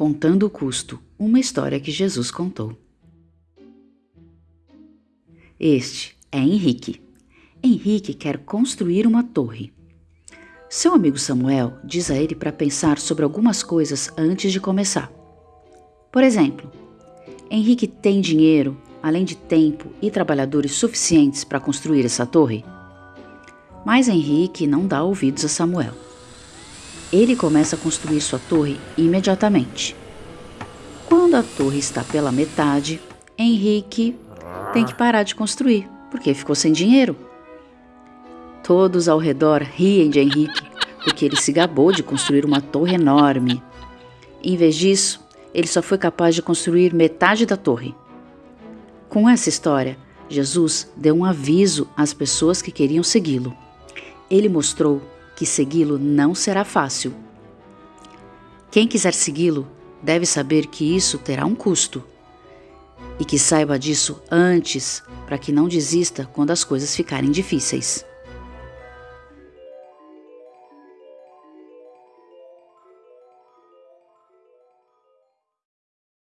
Contando o custo, uma história que Jesus contou. Este é Henrique. Henrique quer construir uma torre. Seu amigo Samuel diz a ele para pensar sobre algumas coisas antes de começar. Por exemplo, Henrique tem dinheiro, além de tempo e trabalhadores suficientes para construir essa torre? Mas Henrique não dá ouvidos a Samuel. Ele começa a construir sua torre imediatamente. Quando a torre está pela metade, Henrique tem que parar de construir, porque ficou sem dinheiro. Todos ao redor riem de Henrique, porque ele se gabou de construir uma torre enorme. Em vez disso, ele só foi capaz de construir metade da torre. Com essa história, Jesus deu um aviso às pessoas que queriam segui-lo. Ele mostrou que segui-lo não será fácil. Quem quiser segui-lo deve saber que isso terá um custo e que saiba disso antes para que não desista quando as coisas ficarem difíceis.